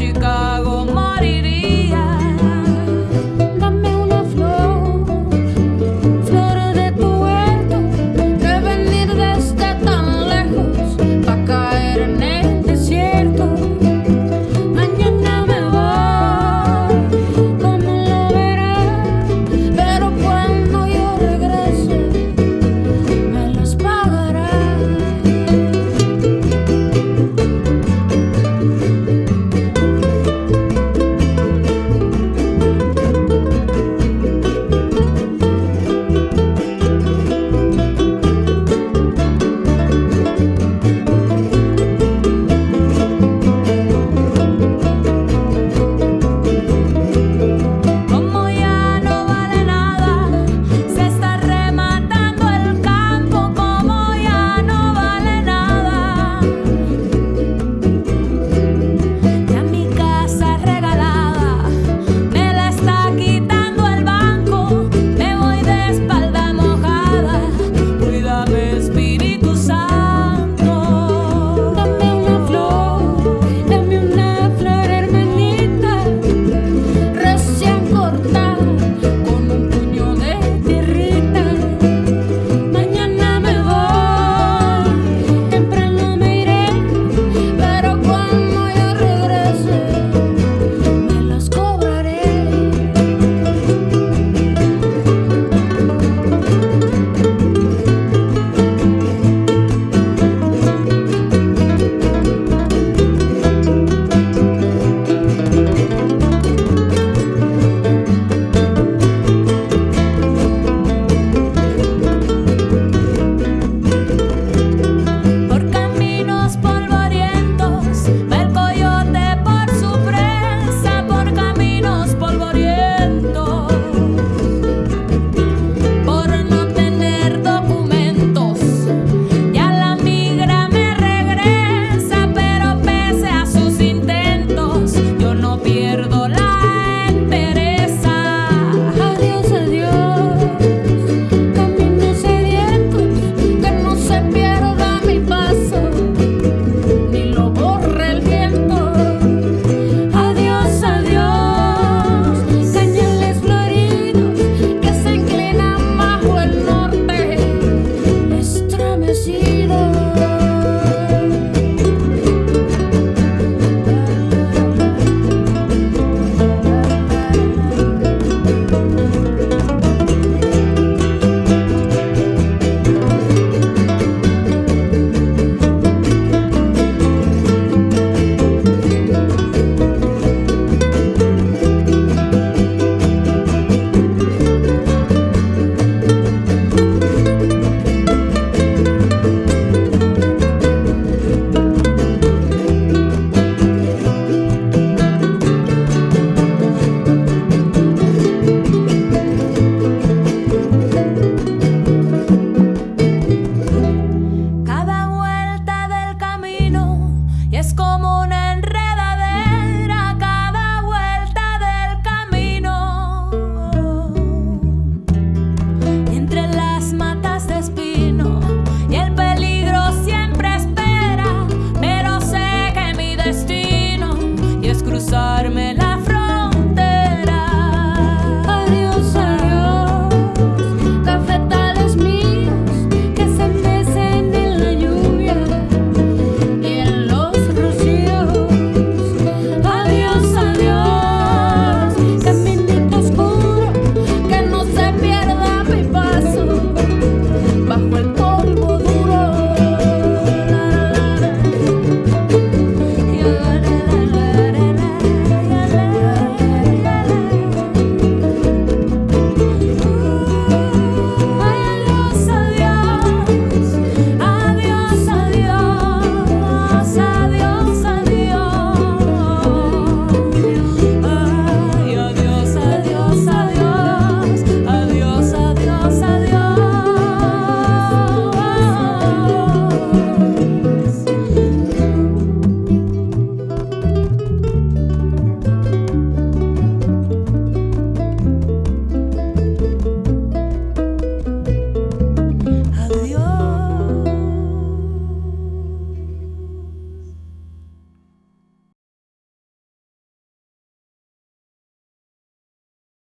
you go.